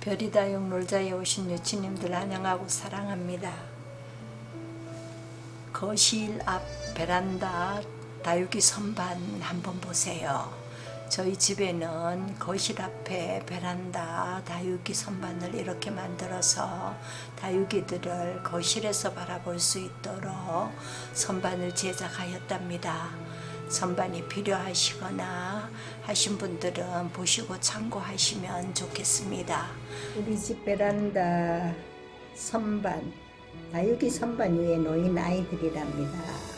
별이다용 놀자에 오신 유치님들 환영하고 사랑합니다. 거실 앞 베란다 다육이 선반 한번 보세요. 저희 집에는 거실 앞에 베란다 다육이 선반을 이렇게 만들어서 다육이들을 거실에서 바라볼 수 있도록 선반을 제작하였답니다. 선반이 필요하시거나 하신 분들은 보시고 참고하시면 좋겠습니다. 우리 집 베란다 선반, 다육이 선반 위에 놓인 아이들이랍니다.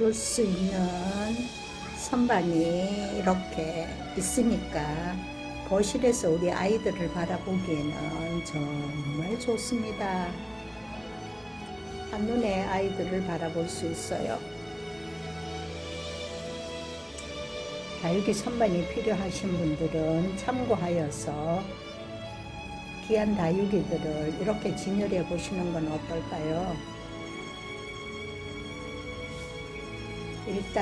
놓을 수 있는 선반이 이렇게 있으니까 거실에서 우리 아이들을 바라보기에는 정말 좋습니다. 한눈에 아이들을 바라볼 수 있어요. 다육이 선반이 필요하신 분들은 참고하여서 귀한 다육이들을 이렇게 진열해 보시는 건 어떨까요? 1단,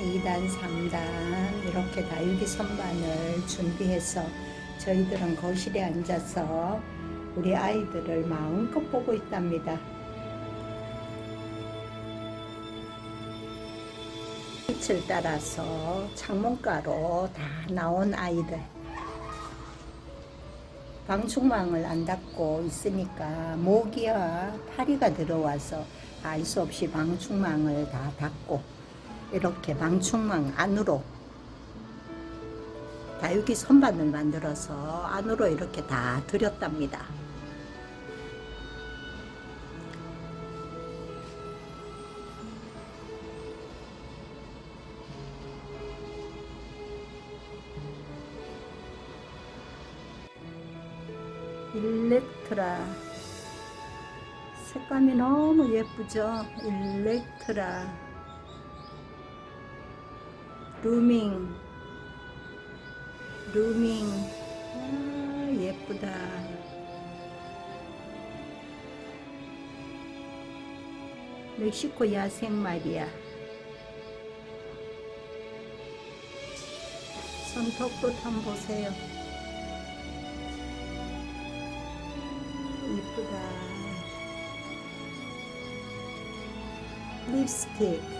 2단, 3단 이렇게 다육이 선반을 준비해서 저희들은 거실에 앉아서 우리 아이들을 마음껏 보고 있답니다. 빛을 따라서 창문가로 다 나온 아이들 방충망을 안 닫고 있으니까 모기와 파리가 들어와서 알 수 없이 방충망을 다 닫고 이렇게 방충망 안으로 다육이 선반을 만들어서 안으로 이렇게 다 들였답니다. 일렉트라 색감이 너무 예쁘죠? 일렉트라 루밍 루밍 아 예쁘다. 멕시코 야생 말이야. 손톱도 한번 보세요. 이쁘다. 립스틱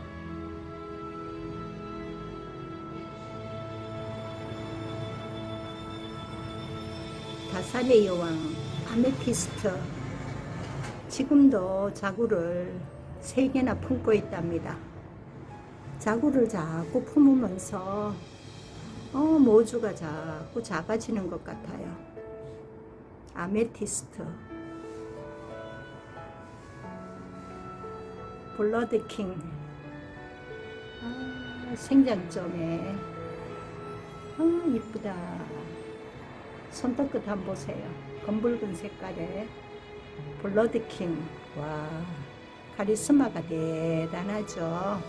다산의 여왕 아메티스트 지금도 자구를 세 개나 품고 있답니다. 자구를 자꾸 품으면서 어, 모주가 자꾸 작아지는 것 같아요. 아메티스트 블러드킹 아, 생장점에 아, 이쁘다. 손톱끝 한번 보세요. 검붉은 색깔의 블러드킹. 와, 카리스마가 대단하죠.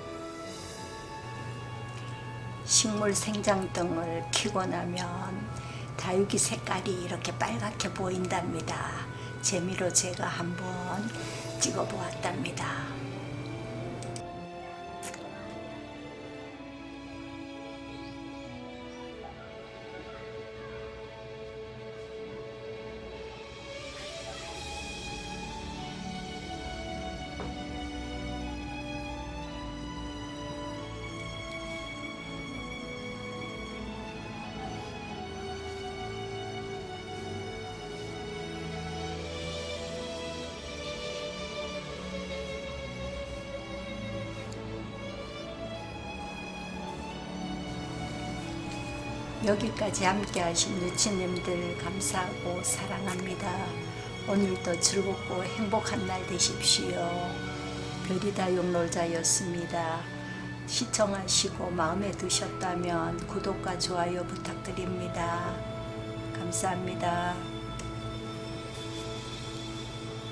식물 생장등을 켜고 나면 다육이 색깔이 이렇게 빨갛게 보인답니다. 재미로 제가 한번 찍어 보았답니다. 여기까지 함께 하신 유치님들 감사하고 사랑합니다. 오늘도 즐겁고 행복한 날 되십시오. 별이다 용놀자였습니다. 시청하시고 마음에 드셨다면 구독과 좋아요 부탁드립니다. 감사합니다.